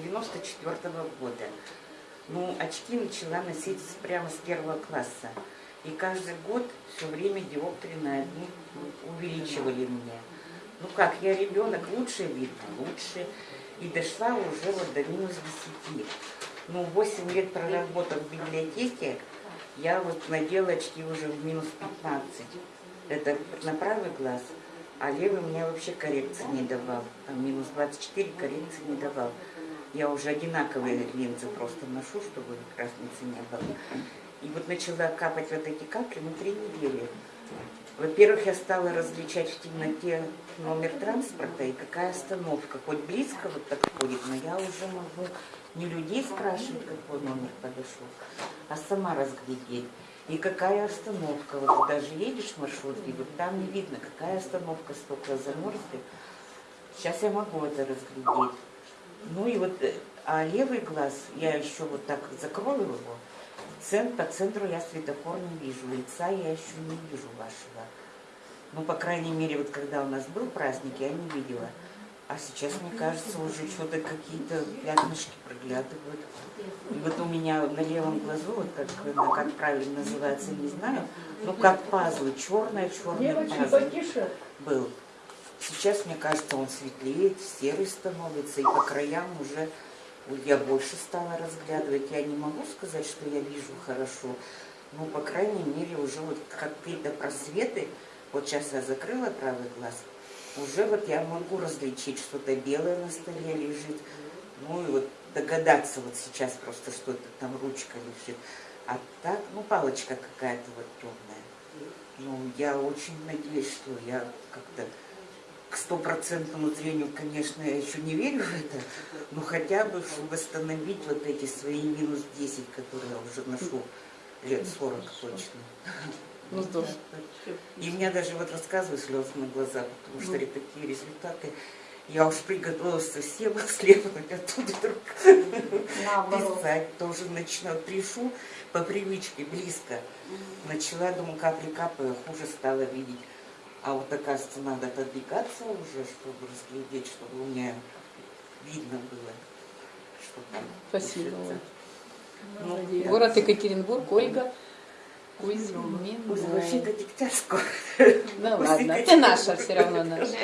94 года. Ну, очки начала носить прямо с первого класса. И каждый год все время диоптрии на одни увеличивали мне. Ну как, я ребенок, лучше видно, лучше. И дошла уже вот до минус 10. Ну, 8 лет проработав в библиотеке, я вот надела очки уже в минус 15. Это на правый глаз, а левый мне вообще коррекции не давал. Там минус 24 коррекции не давал. Я уже одинаковые линзы просто ношу, чтобы разницы не было. И вот начала капать вот эти капли на три недели. Во-первых, я стала различать в темноте номер транспорта и какая остановка. Хоть близко вот так ходит, но я уже могу не людей спрашивать, какой номер подошел, а сама разглядеть. И какая остановка. Вот даже едешь в маршрутке, вот там не видно, какая остановка, стекла замерзли. Сейчас я могу это разглядеть. Ну и вот, э, а левый глаз, я еще вот так закрою его, Цен, по центру я светофор не вижу, лица я еще не вижу вашего. Ну, по крайней мере, вот когда у нас был праздник, я не видела. А сейчас, мне кажется, уже что-то какие-то пятнышки проглядывают. И вот у меня на левом глазу, вот как, ну, как правильно называется, не знаю, ну как пазлы, черная, черная Девочки, пазл был. Сейчас, мне кажется, он светлеет, серый становится, и по краям уже я больше стала разглядывать. Я не могу сказать, что я вижу хорошо, но, по крайней мере, уже вот какие-то просветы, вот сейчас я закрыла правый глаз, уже вот я могу различить, что-то белое на столе лежит, ну и вот догадаться вот сейчас просто, что это там ручка лежит. А так, ну, палочка какая-то вот темная. Ну, я очень надеюсь, что я как-то стопроцентному зрению, конечно, я еще не верю в это, но хотя бы, восстановить вот эти свои минус 10, которые я уже ношу лет 40 точно. Ну, здорово. И у меня даже вот рассказываю слезы на глаза, потому что такие результаты. Я уж приготовилась совсем следовать, а тут вдруг Наоборот. писать тоже начну. Пишу по привычке, близко. Начала, думаю, капли капаю, хуже стала видеть. А вот, оказывается, надо отодвигаться уже, чтобы разглядеть, чтобы у меня видно было, что там. Спасибо. Ну, Молодец. я- Город Екатеринбург, Ольга Кузьмин. Вообще-то Дегтярского. Ну ладно, ты наша все равно наша.